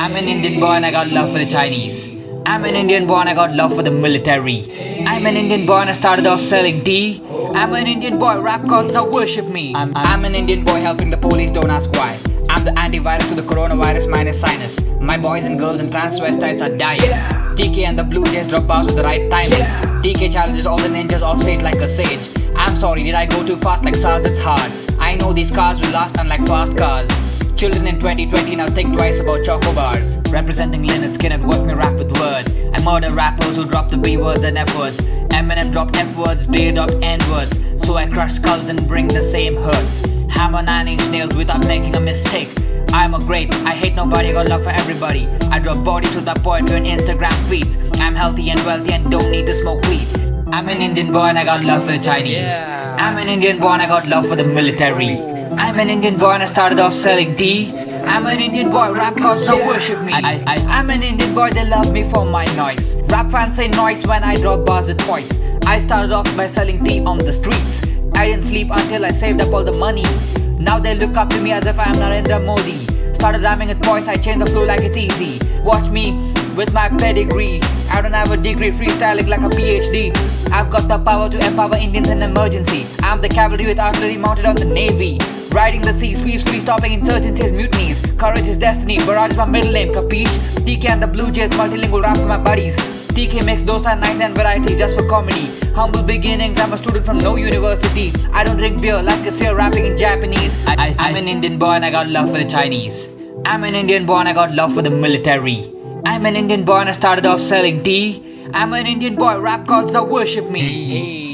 I'm an Indian boy and I got love for the Chinese. I'm an Indian boy and I got love for the military. I'm an Indian boy and I started off selling tea. I'm an Indian boy, rap gods now worship me. I'm, I'm an Indian boy helping the police, don't ask why. I'm the antivirus to the coronavirus minus sinus. My boys and girls and transvestites are dying. TK and the Blue Jays drop bars with the right timing. TK challenges all the ninjas off stage like a sage. I'm sorry, did I go too fast like SARS? It's hard. I know these cars will last unlike fast cars. Children in 2020 now think twice about choco bars. Representing Lynyrd Skynyrd, work me rap with word. I murder rappers who drop the B words and F words. Eminem dropped F words, Dre dropped N words. So I crush skulls and bring the same hurt. Hammer nine inch nails without making a mistake. I'm a great, I hate nobody, I got love for everybody. I drop body to the point on Instagram feeds. I'm healthy and wealthy and don't need to smoke weed. I'm an Indian boy and I got love for the Chinese. I'm an Indian boy and I got love for the military. I'm an Indian boy and I started off selling tea. I'm an Indian boy, rap gods don't worship me. I, I, I'm an Indian boy, they love me for my noise. Rap fans say noise when I drop bars with voice. I started off by selling tea on the streets. I didn't sleep until I saved up all the money. Now they look up to me as if I'm Narendra Modi. Started rhyming with voice, I changed the flow like it's easy. Watch me with my pedigree. I don't have a degree, freestyling like a PhD. I've got the power to empower Indians in emergency. I'm the cavalry with artillery mounted on the navy. Riding the seas, peacefully stopping insurgencies, mutinies. Courage is destiny, Barrage is my middle name, capiche? TK and the Blue Jays, multilingual rap for my buddies. TK makes dosa 99 varieties just for comedy. Humble beginnings, I'm a student from no university. I don't drink beer like a seer rapping in Japanese. I, I, I'm an Indian boy and I got love for the Chinese. I'm an Indian boy and I got love for the military. I'm an Indian boy and I started off selling tea. I'm an Indian boy, rap gods now worship me. Hey.